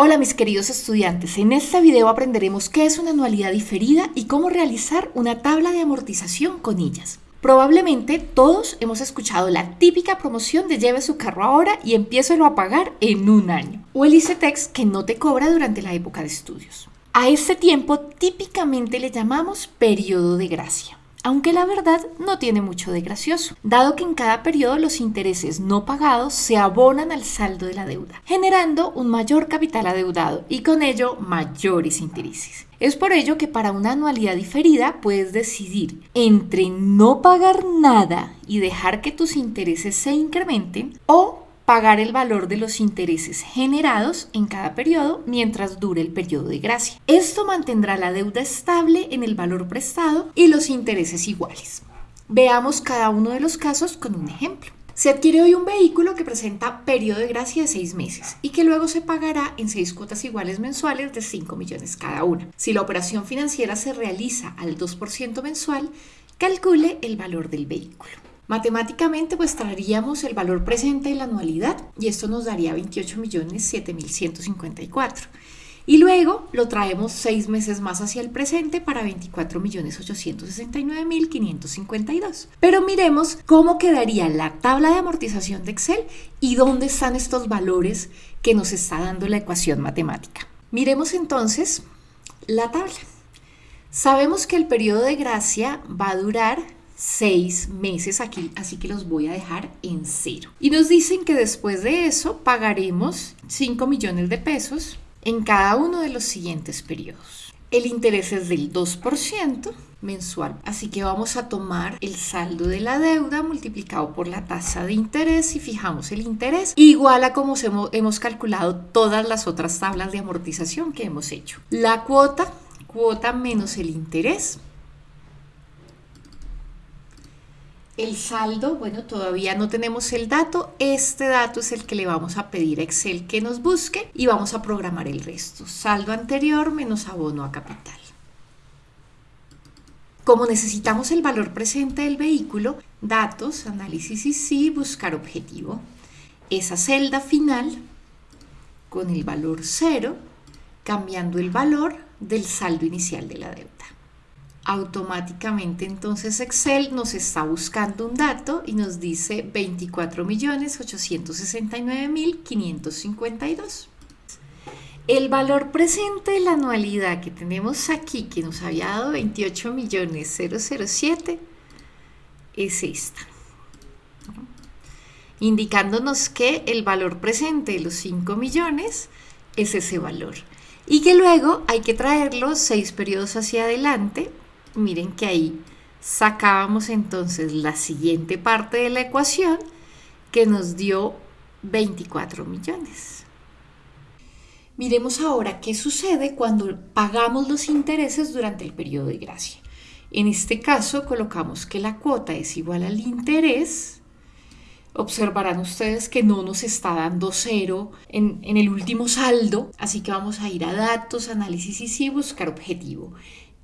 Hola mis queridos estudiantes, en este video aprenderemos qué es una anualidad diferida y cómo realizar una tabla de amortización con ellas. Probablemente todos hemos escuchado la típica promoción de lleve su carro ahora y empiécelo a pagar en un año, o el ICETEX que no te cobra durante la época de estudios. A este tiempo típicamente le llamamos periodo de gracia aunque la verdad no tiene mucho de gracioso, dado que en cada periodo los intereses no pagados se abonan al saldo de la deuda, generando un mayor capital adeudado y con ello mayores intereses. Es por ello que para una anualidad diferida puedes decidir entre no pagar nada y dejar que tus intereses se incrementen o pagar el valor de los intereses generados en cada periodo mientras dure el periodo de gracia. Esto mantendrá la deuda estable en el valor prestado y los intereses iguales. Veamos cada uno de los casos con un ejemplo. Se adquiere hoy un vehículo que presenta periodo de gracia de seis meses y que luego se pagará en seis cuotas iguales mensuales de 5 millones cada una. Si la operación financiera se realiza al 2% mensual, calcule el valor del vehículo. Matemáticamente pues traeríamos el valor presente de la anualidad y esto nos daría 28.7154. Y luego lo traemos seis meses más hacia el presente para 24.869.552. Pero miremos cómo quedaría la tabla de amortización de Excel y dónde están estos valores que nos está dando la ecuación matemática. Miremos entonces la tabla. Sabemos que el periodo de gracia va a durar seis meses aquí, así que los voy a dejar en cero. Y nos dicen que después de eso pagaremos 5 millones de pesos en cada uno de los siguientes periodos. El interés es del 2% mensual, así que vamos a tomar el saldo de la deuda multiplicado por la tasa de interés y fijamos el interés igual a como hemos calculado todas las otras tablas de amortización que hemos hecho. La cuota, cuota menos el interés El saldo, bueno, todavía no tenemos el dato. Este dato es el que le vamos a pedir a Excel que nos busque y vamos a programar el resto. Saldo anterior menos abono a capital. Como necesitamos el valor presente del vehículo, datos, análisis y sí, buscar objetivo. Esa celda final con el valor 0, cambiando el valor del saldo inicial de la deuda automáticamente entonces Excel nos está buscando un dato y nos dice 24.869.552. El valor presente de la anualidad que tenemos aquí, que nos había dado 28.007, es esta. Indicándonos que el valor presente de los 5 millones es ese valor. Y que luego hay que traerlo seis periodos hacia adelante miren que ahí sacábamos entonces la siguiente parte de la ecuación que nos dio 24 millones. Miremos ahora qué sucede cuando pagamos los intereses durante el periodo de gracia. En este caso colocamos que la cuota es igual al interés. Observarán ustedes que no nos está dando cero en, en el último saldo, así que vamos a ir a datos, análisis y sí buscar objetivo.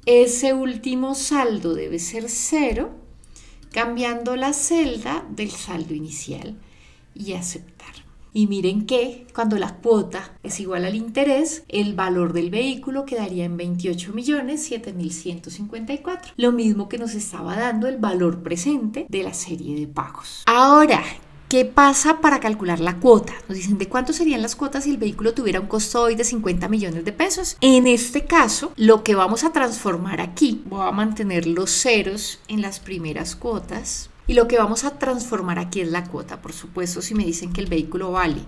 Ese último saldo debe ser cero, cambiando la celda del saldo inicial y aceptar. Y miren que cuando la cuota es igual al interés, el valor del vehículo quedaría en 28 millones Lo mismo que nos estaba dando el valor presente de la serie de pagos. Ahora, ¿Qué pasa para calcular la cuota? Nos dicen de cuánto serían las cuotas si el vehículo tuviera un costo hoy de 50 millones de pesos. En este caso, lo que vamos a transformar aquí, voy a mantener los ceros en las primeras cuotas y lo que vamos a transformar aquí es la cuota. Por supuesto, si me dicen que el vehículo vale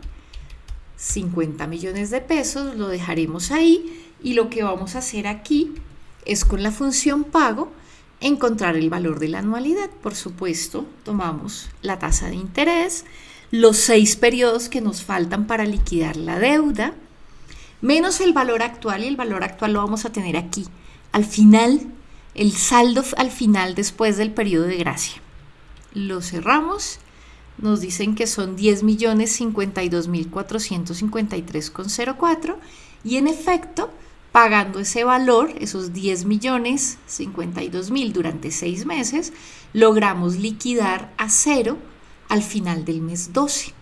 50 millones de pesos, lo dejaremos ahí y lo que vamos a hacer aquí es con la función pago encontrar el valor de la anualidad. Por supuesto, tomamos la tasa de interés, los seis periodos que nos faltan para liquidar la deuda, menos el valor actual y el valor actual lo vamos a tener aquí. Al final, el saldo al final después del periodo de gracia. Lo cerramos. Nos dicen que son 10.052.453,04 y en efecto pagando ese valor, esos 10 millones 52 mil durante seis meses, logramos liquidar a cero al final del mes 12.